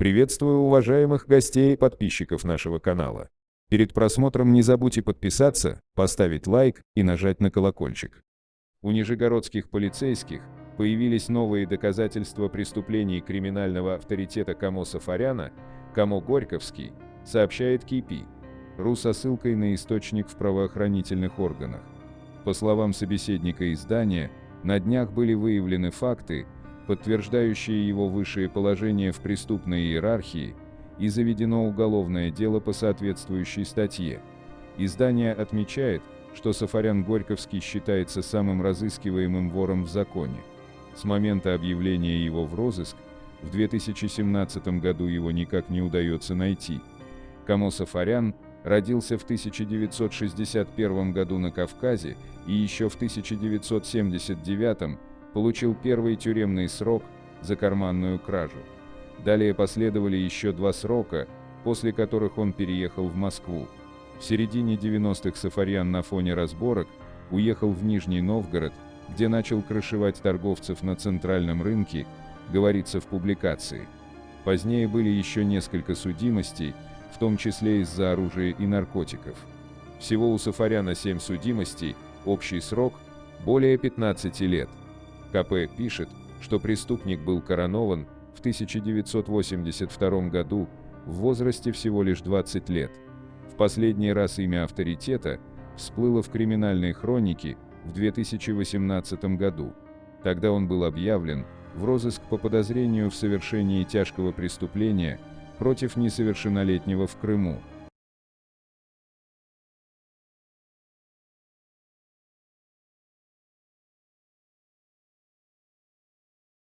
Приветствую уважаемых гостей и подписчиков нашего канала. Перед просмотром не забудьте подписаться, поставить лайк и нажать на колокольчик. У нижегородских полицейских появились новые доказательства преступлений криминального авторитета Камо Сафаряна, Камо Горьковский, сообщает КИПИ, РУ со ссылкой на источник в правоохранительных органах. По словам собеседника издания, на днях были выявлены факты, подтверждающие его высшее положение в преступной иерархии, и заведено уголовное дело по соответствующей статье. Издание отмечает, что Сафарян Горьковский считается самым разыскиваемым вором в законе. С момента объявления его в розыск, в 2017 году его никак не удается найти. Камо Сафарян родился в 1961 году на Кавказе и еще в 1979 получил первый тюремный срок за карманную кражу. Далее последовали еще два срока, после которых он переехал в Москву. В середине 90-х Сафарьян на фоне разборок уехал в Нижний Новгород, где начал крышевать торговцев на центральном рынке, говорится в публикации. Позднее были еще несколько судимостей, в том числе из-за оружия и наркотиков. Всего у Сафаряна 7 судимостей, общий срок – более 15 лет. КП пишет, что преступник был коронован в 1982 году в возрасте всего лишь 20 лет. В последний раз имя авторитета всплыло в криминальной хронике в 2018 году. Тогда он был объявлен в розыск по подозрению в совершении тяжкого преступления против несовершеннолетнего в Крыму.